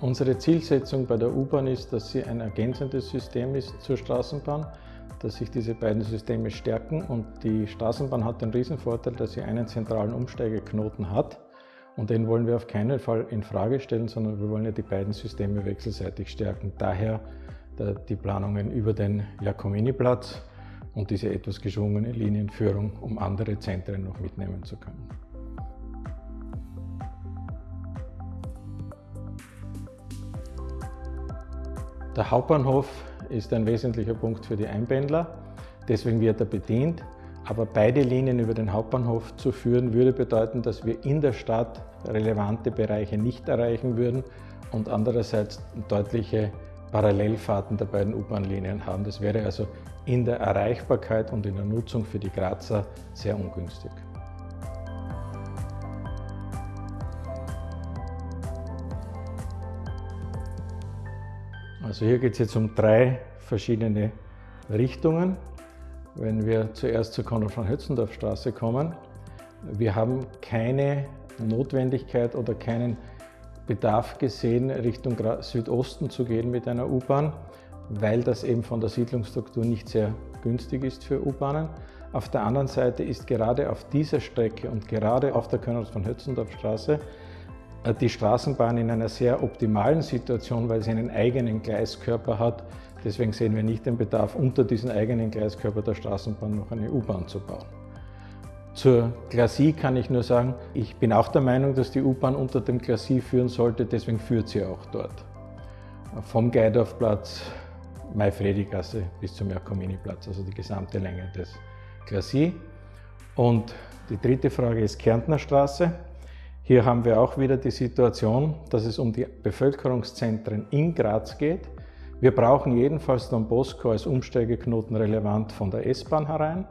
Unsere Zielsetzung bei der U-Bahn ist, dass sie ein ergänzendes System ist zur Straßenbahn, dass sich diese beiden Systeme stärken und die Straßenbahn hat den Riesenvorteil, dass sie einen zentralen Umsteigeknoten hat und den wollen wir auf keinen Fall in Frage stellen, sondern wir wollen ja die beiden Systeme wechselseitig stärken. Daher die Planungen über den Giacomini-Platz und diese etwas geschwungene Linienführung, um andere Zentren noch mitnehmen zu können. Der Hauptbahnhof ist ein wesentlicher Punkt für die Einpendler, deswegen wird er bedient. Aber beide Linien über den Hauptbahnhof zu führen, würde bedeuten, dass wir in der Stadt relevante Bereiche nicht erreichen würden und andererseits deutliche Parallelfahrten der beiden U-Bahn-Linien haben. Das wäre also in der Erreichbarkeit und in der Nutzung für die Grazer sehr ungünstig. Also hier geht es jetzt um drei verschiedene Richtungen. Wenn wir zuerst zur Konrad von Hötzendorf Straße kommen, wir haben keine Notwendigkeit oder keinen Bedarf gesehen, Richtung Südosten zu gehen mit einer U-Bahn, weil das eben von der Siedlungsstruktur nicht sehr günstig ist für U-Bahnen. Auf der anderen Seite ist gerade auf dieser Strecke und gerade auf der Konrad die Straßenbahn in einer sehr optimalen Situation, weil sie einen eigenen Gleiskörper hat. Deswegen sehen wir nicht den Bedarf, unter diesen eigenen Gleiskörper der Straßenbahn noch eine U-Bahn zu bauen. Zur Glacis kann ich nur sagen, ich bin auch der Meinung, dass die U-Bahn unter dem Glacis führen sollte, deswegen führt sie auch dort. Vom Geidorfplatz, Maifredi-Gasse bis zum Jakomini-Platz, also die gesamte Länge des Glacis. Und die dritte Frage ist Kärntner Straße. Hier haben wir auch wieder die Situation, dass es um die Bevölkerungszentren in Graz geht. Wir brauchen jedenfalls Don Bosco als Umsteigeknoten relevant von der S-Bahn herein.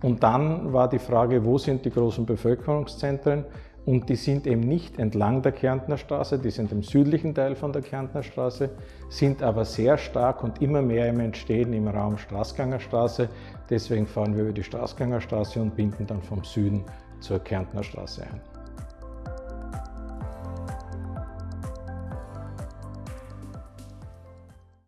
Und dann war die Frage, wo sind die großen Bevölkerungszentren? Und die sind eben nicht entlang der Kärntner Straße, die sind im südlichen Teil von der Kärntner Straße, sind aber sehr stark und immer mehr im Entstehen im Raum Straßgangerstraße. Deswegen fahren wir über die Straßgangerstraße und binden dann vom Süden zur Kärntner Straße ein.